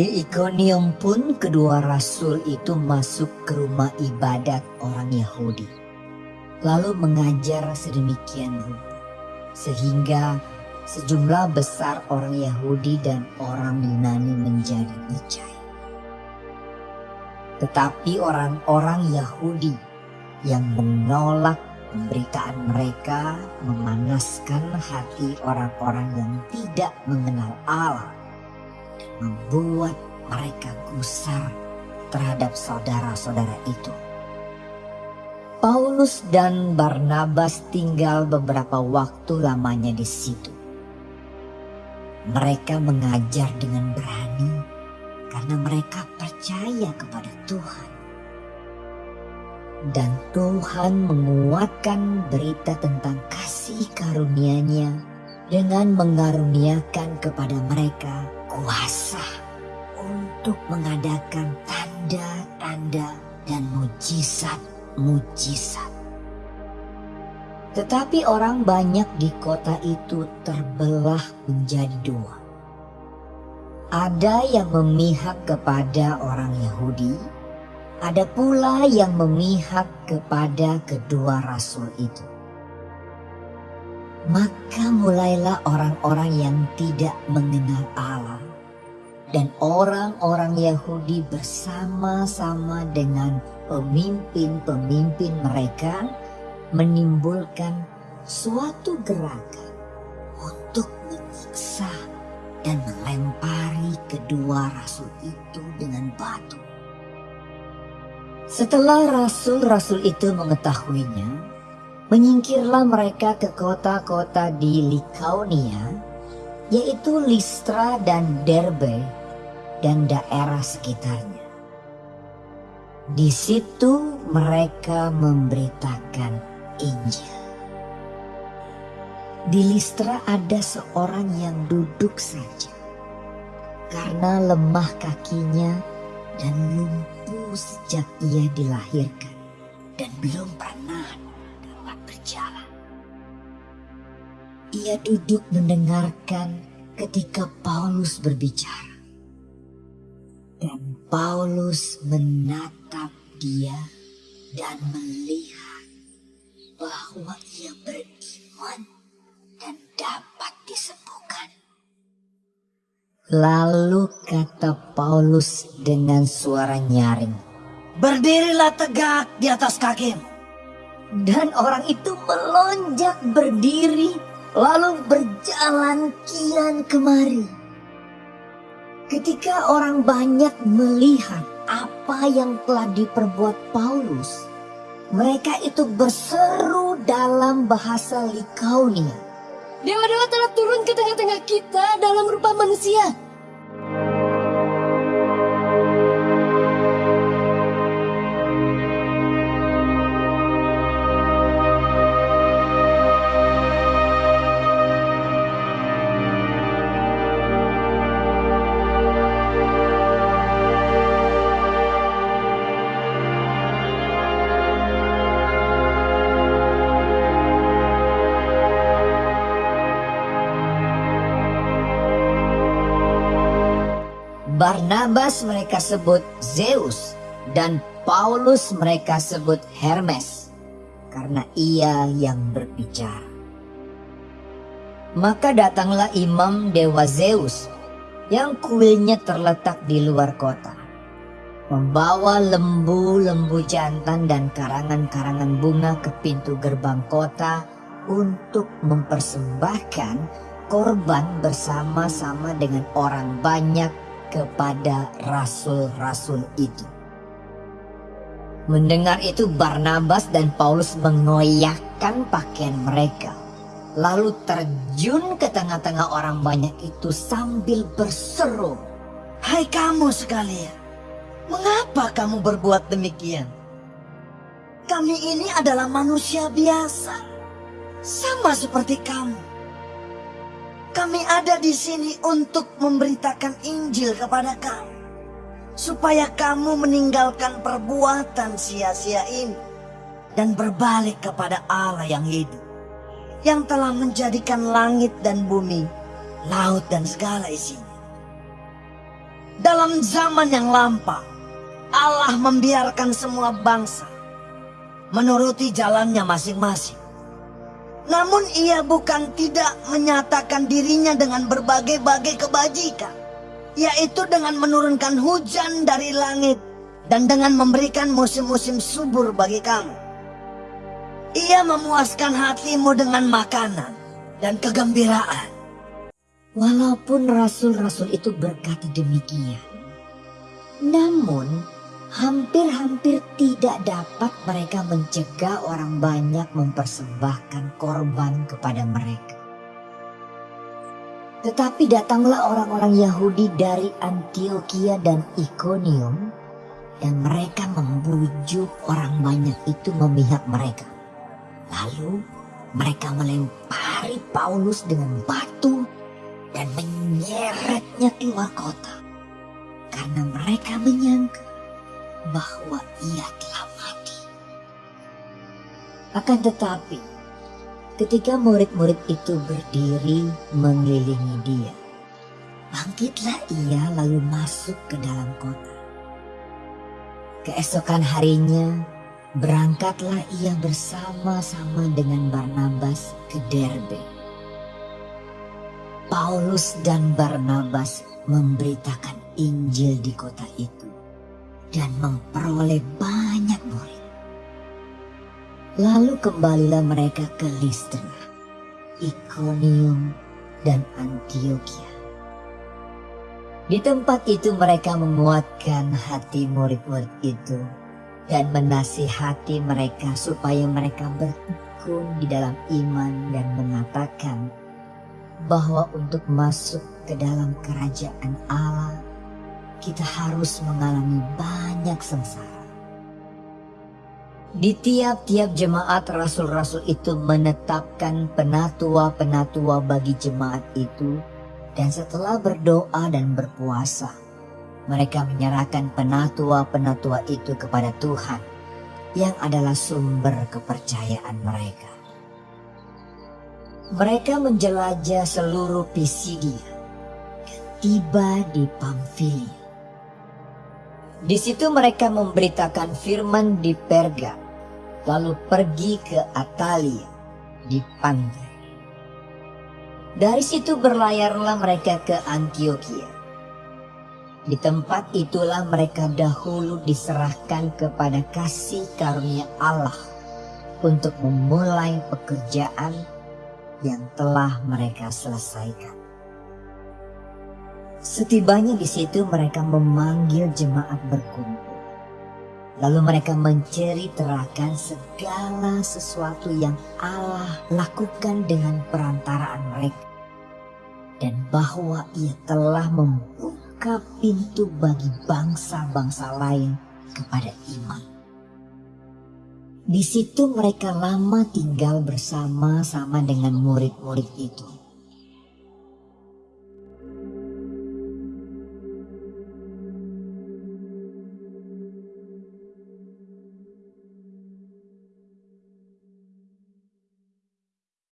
Ikonium pun kedua rasul itu masuk ke rumah ibadat orang Yahudi. Lalu mengajar sedemikian rupa. Sehingga sejumlah besar orang Yahudi dan orang Yunani menjadi percaya. Tetapi orang-orang Yahudi yang menolak pemberitaan mereka memanaskan hati orang-orang yang tidak mengenal Allah membuat mereka gusar terhadap saudara-saudara itu. Paulus dan Barnabas tinggal beberapa waktu lamanya di situ. Mereka mengajar dengan berani karena mereka percaya kepada Tuhan. Dan Tuhan menguatkan berita tentang kasih karunia-Nya dengan mengaruniakan kepada mereka kuasa untuk mengadakan tanda-tanda dan mujizat-mujizat. Tetapi orang banyak di kota itu terbelah menjadi dua. Ada yang memihak kepada orang Yahudi, ada pula yang memihak kepada kedua rasul itu. Maka mulailah orang-orang yang tidak mengenal Allah dan orang-orang Yahudi bersama-sama dengan pemimpin-pemimpin mereka menimbulkan suatu gerakan untuk menyiksa dan melempari kedua rasul itu dengan batu. Setelah rasul-rasul itu mengetahuinya, menyingkirlah mereka ke kota-kota di Likaonia, yaitu Listra dan Derbe, dan daerah sekitarnya. Di situ mereka memberitakan Injil. Di Listra ada seorang yang duduk saja, karena lemah kakinya dan lumpuh sejak ia dilahirkan dan belum pernah Ia duduk mendengarkan ketika Paulus berbicara. Dan Paulus menatap dia dan melihat bahwa ia beriman dan dapat disembuhkan. Lalu kata Paulus dengan suara nyaring, Berdirilah tegak di atas kakimu. Dan orang itu melonjak berdiri lalu berjalan kian kemari. Ketika orang banyak melihat apa yang telah diperbuat Paulus, mereka itu berseru dalam bahasa Likaonia. Dewa-dewa telah turun ke tengah-tengah kita dalam rupa manusia. Barnabas mereka sebut Zeus dan Paulus mereka sebut Hermes karena ia yang berbicara. Maka datanglah imam dewa Zeus yang kuilnya terletak di luar kota. Membawa lembu-lembu jantan dan karangan-karangan bunga ke pintu gerbang kota untuk mempersembahkan korban bersama-sama dengan orang banyak kepada rasul-rasul itu. Mendengar itu Barnabas dan Paulus mengoyakkan pakaian mereka. Lalu terjun ke tengah-tengah orang banyak itu sambil berseru. Hai kamu sekalian, mengapa kamu berbuat demikian? Kami ini adalah manusia biasa, sama seperti kamu. Kami ada di sini untuk memberitakan Injil kepada kamu. Supaya kamu meninggalkan perbuatan sia-sia ini. Dan berbalik kepada Allah yang hidup. Yang telah menjadikan langit dan bumi, laut dan segala isinya. dalam zaman yang lampau, Allah membiarkan semua bangsa menuruti jalannya masing-masing. Namun ia bukan tidak menyatakan dirinya dengan berbagai-bagai kebajikan, yaitu dengan menurunkan hujan dari langit dan dengan memberikan musim-musim subur bagi kamu. Ia memuaskan hatimu dengan makanan dan kegembiraan. Walaupun rasul-rasul itu berkata demikian, namun hampir-hampir tidak dapat mereka mencegah orang banyak mempersembahkan korban kepada mereka. Tetapi datanglah orang-orang Yahudi dari Antioquia dan Iconium dan mereka membujuk orang banyak itu memihak mereka. Lalu mereka melempari Paulus dengan batu dan menyeretnya keluar kota. Karena mereka menyangka bahwa ia telah mati. Akan tetapi, ketika murid-murid itu berdiri mengelilingi dia, bangkitlah ia lalu masuk ke dalam kota. Keesokan harinya, berangkatlah ia bersama-sama dengan Barnabas ke Derbe. Paulus dan Barnabas memberitakan Injil di kota itu dan memperoleh banyak murid. Lalu kembalilah mereka ke Listra, Iconium, dan Antioquia. Di tempat itu mereka menguatkan hati murid-murid itu dan menasihati mereka supaya mereka bertekun di dalam iman dan mengatakan bahwa untuk masuk ke dalam kerajaan Allah kita harus mengalami banyak sengsara. Di tiap-tiap jemaat rasul-rasul itu menetapkan penatua-penatua bagi jemaat itu dan setelah berdoa dan berpuasa, mereka menyerahkan penatua-penatua itu kepada Tuhan yang adalah sumber kepercayaan mereka. Mereka menjelajah seluruh Pisidia tiba di Pamfilia. Di situ mereka memberitakan firman di Perga, lalu pergi ke Atalia di pantai. Dari situ berlayarlah mereka ke Antioquia. Di tempat itulah mereka dahulu diserahkan kepada kasih karunia Allah untuk memulai pekerjaan yang telah mereka selesaikan. Setibanya di situ mereka memanggil jemaat berkumpul. Lalu mereka menceritakan segala sesuatu yang Allah lakukan dengan perantaraan mereka. Dan bahwa ia telah membuka pintu bagi bangsa-bangsa lain kepada iman. Di situ mereka lama tinggal bersama-sama dengan murid-murid itu